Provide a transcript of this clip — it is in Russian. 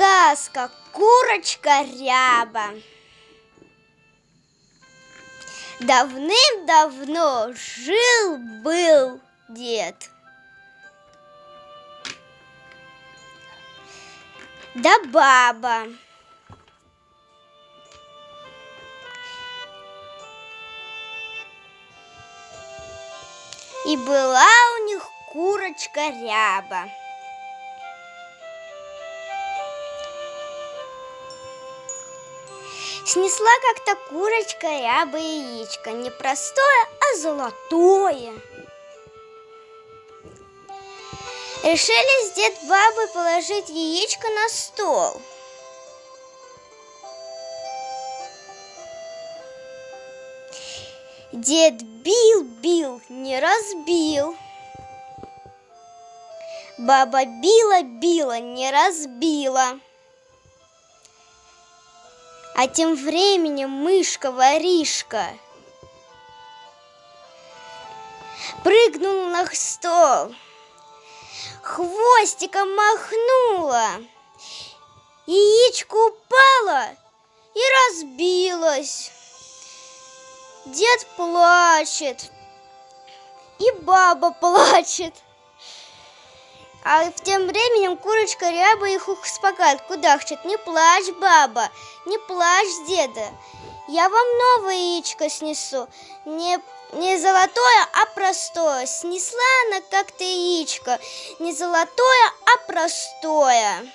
Сказка «Курочка ряба». Давным-давно жил-был дед. Да баба. И была у них курочка ряба. Снесла как-то курочка ряба яичко, не простое, а золотое. Решили с дед бабой положить яичко на стол. Дед бил, бил, не разбил. Баба била, била, не разбила. А тем временем мышка-воришка прыгнула на стол, хвостиком махнула, яичко упало и разбилось. Дед плачет, и баба плачет. А тем временем курочка ряба их успокаивает, кудахчет. Не плачь, баба, не плачь, деда. Я вам новое яичко снесу. Не, не золотое, а простое. Снесла она как-то яичко. Не золотое, а простое.